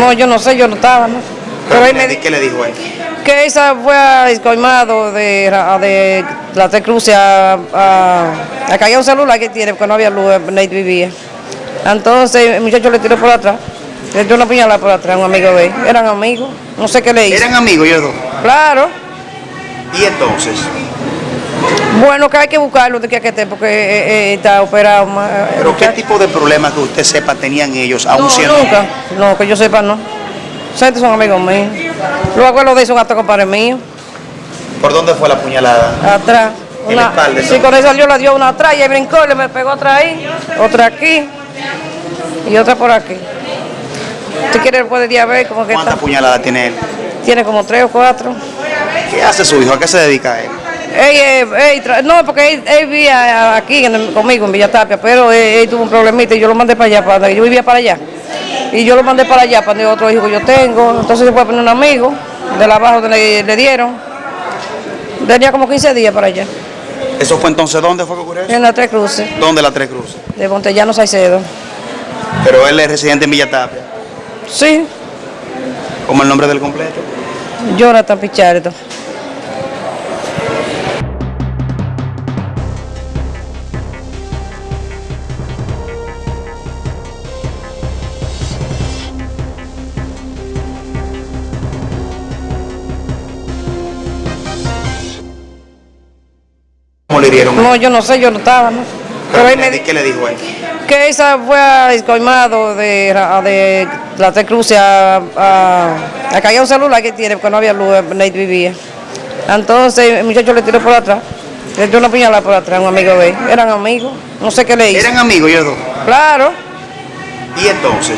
No, yo no sé, yo no estaba, ¿no? Pero ahí me ¿Qué, di- qué le dijo él? que esa fue a Escoimado de, a- de la Tres Cruces a, a, a caer un celular que tiene, porque no había luz, donde él vivía. Entonces el muchacho le tiró por atrás, le dio una puñalada por atrás un amigo de él. Eran amigos, no sé qué le hizo. ¿Eran amigos ellos dos? Claro, Y entonces, bueno, que hay que buscarlo de que esté, porque eh, eh, está operado. más, eh, ¿pero qué tipo de problemas que usted sepa tenían ellos, aún No, siendo... nunca, no, que yo sepa, no. Gente son amigos míos. Los abuelos de esos son hasta compadres míos. ¿Por dónde fue la puñalada? Atrás. En la espalda, sí, con esa salió, la dio una atrás y ahí brincó, le me pegó otra ahí, otra aquí y otra por aquí. Si quiere puede ir a ver cómo que ¿Cuántas puñaladas tiene él? Tiene como tres o cuatro. ¿Qué hace su hijo? ¿A qué se dedica él? Él, eh, él no, porque él, él vivía aquí en conmigo en Villa Tapia, pero él, tuvo un problemita y yo lo mandé para allá, para, yo vivía para allá. Y yo lo mandé para allá, para donde otro hijo que yo tengo. Entonces se fue a poner un amigo de la abajo donde le, le dieron. Tenía como 15 días para allá, ¿Eso fue entonces dónde fue que ocurrió eso? en las tres cruces, ¿Dónde la Tres Cruces? de Montellano Saicedo. Pero él es residente en Villa Tapia. Sí, ¿Cómo el nombre del completo? Jonathan Pichardo. Le? No, yo no sé, yo no estaba, ¿no? Pero me di- ¿Qué le dijo él? que esa fue a Escoimado de, de la Tres Cruces a, a, a caer un celular que tiene, porque no había luz, él vivía. Entonces el muchacho le tiró por atrás, le dio una puñalada por atrás un amigo de él. Eran amigos, no sé qué le hizo. ¿Eran amigos ellos dos? Claro, Y entonces,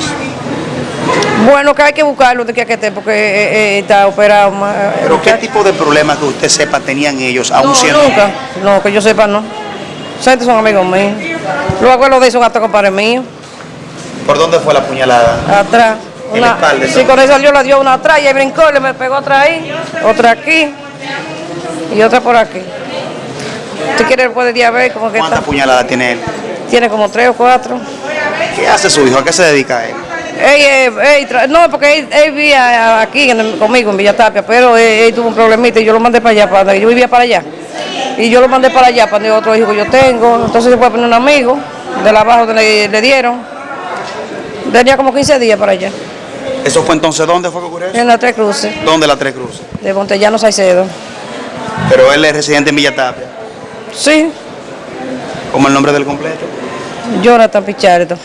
bueno, que hay que buscarlo de que esté, porque eh, eh, está operado. más, eh, ¿pero qué tipo de problemas que usted sepa tenían ellos, aún No, siendo... nunca, no, que yo sepa, no. Gente son amigos míos. Los abuelos de esos son hasta compadres míos. ¿Por dónde fue la puñalada? Atrás. En la espalda, sí, con esa salió, la dio una atrás y ahí brincó, le me pegó otra ahí, otra aquí y otra por aquí. Si quiere puede ir a ver cómo que ¿Cuántas puñaladas tiene él? Tiene como tres o cuatro. ¿Qué hace su hijo? ¿A qué se dedica él? Él, eh, él no, porque él, él vivía aquí en el- conmigo en Villa Tapia, pero él, él tuvo un problemita y yo lo mandé para allá, para yo vivía para allá. Y yo lo mandé para allá, para donde otro hijo que yo tengo. Entonces se fue a poner un amigo de la abajo donde le, le dieron. Tenía como 15 días para allá, ¿Eso fue entonces dónde fue que ocurrió eso? en las Tres Cruces, ¿Dónde la Tres Cruces? de Montellano Saicedo. Pero él es residente en Villa Tapia. Sí, ¿Cómo el nombre del completo? Jonathan Pichardo.